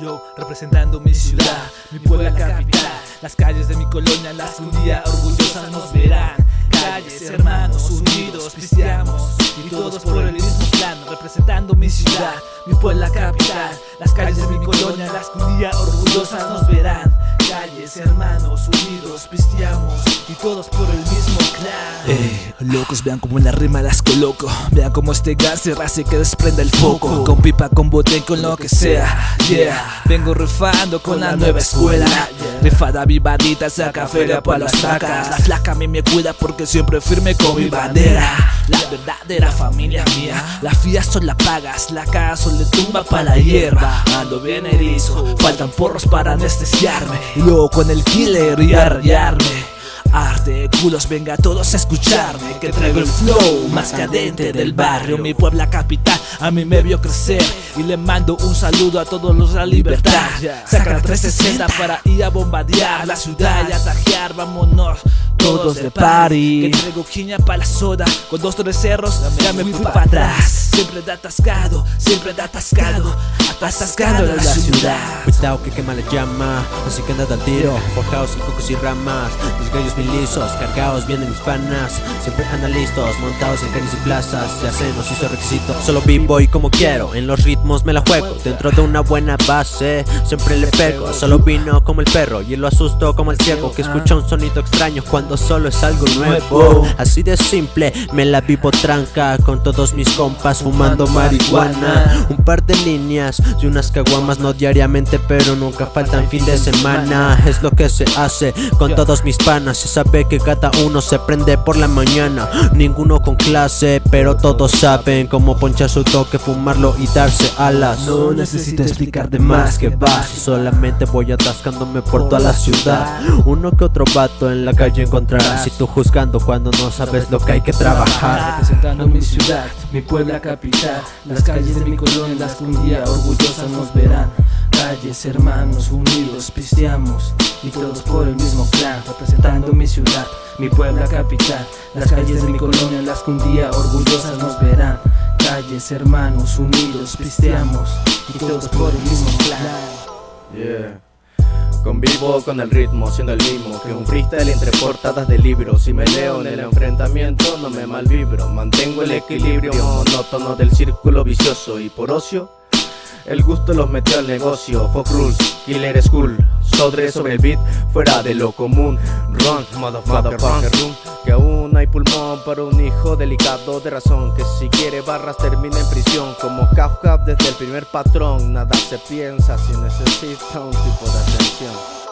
Yo representando mi ciudad, mi puebla capital. Las calles de mi colonia, las que un día orgullosas nos verán. Calles, hermanos, unidos, pisteamos Y todos por el mismo plano Representando mi ciudad, mi puebla capital. Las calles de mi colonia, las que un día orgullosas nos verán Calles, hermanos, unidos, pisteamos Y todos por el mismo clan. Eh, locos, vean como en la rima las coloco. Vean como este gas se hace que desprenda el foco. Con pipa, con bote, con lo que sea. Yeah, vengo rifando con la nueva escuela. Rifada vivadita, saca feria pa' las vacas. La flaca a mí me cuida porque siempre firme con mi bandera La verdadera familia mía. La fía son la pagas, la casa le tumba pa' la hierba. Ando bien erizo, faltan porros para anestesiarme. Y luego con el killer y a rayarme Arte, culos, venga todos a escucharme Que traigo el flow más cadente del barrio. Mi puebla capital a mí me vio crecer Y le mando un saludo a todos los de la libertad. Saca 360 para ir a bombardear la ciudad y atajear Vámonos todos de party Que traigo quiña pa' la soda Con dos tres cerros ya me fui para atrás. Siempre da atascado, siempre da atascado Atascando en la ciudad. Cuidado que quema la llama, así que andad al tiro. Forjados en cocos y ramas, mis gallos bien lisos Cargados vienen mis panas, siempre andan listos Montados en calles y plazas, ya se nos hizo requisito. Solo vivo y como quiero, en los ritmos me la juego. Dentro de una buena base, siempre le pego. Solo vino como el perro y lo asusto como el ciego Que escucha un sonido extraño cuando solo es algo nuevo. Así de simple, me la vivo tranca Con todos mis compas fumando marihuana. Un par de líneas y unas caguamas no diariamente pero nunca faltan fin de semana. Es lo que se hace con todos mis panas. Se sabe que cada uno se prende por la mañana. Ninguno con clase pero todos saben cómo ponchar su toque, fumarlo y darse alas. No necesito explicar de más que va. Solamente voy atascándome por toda la ciudad. Uno que otro vato en la calle encontrarás. Si tú juzgando cuando no sabes lo que hay que trabajar. Representando mi ciudad, mi puebla capital. Las calles de mi colonia, las que un día orgullosas nos verán. Calles, hermanos, unidos, pisteamos Y todos por el mismo clan Representando mi ciudad, mi puebla capital. Las calles de mi colonia, las que un día orgullosas nos verán. Calles, hermanos, unidos, pisteamos Y todos por el mismo clan Yeah. Convivo con el ritmo, siendo el mismo Que un freestyle entre portadas de libros. Si me leo en el enfrentamiento no me malvibro. Mantengo el equilibrio monótono del círculo vicioso Y por ocio, el gusto los metió al negocio. Fuck rules, killer school Sodre sobre el beat, fuera de lo común. Run, motherfucker, run Que aún hay pulmón para un hijo delicado de razón. Que si quiere barras termina en prisión. Como Kafka desde el primer patrón. Nada se piensa si necesita un tipo de atención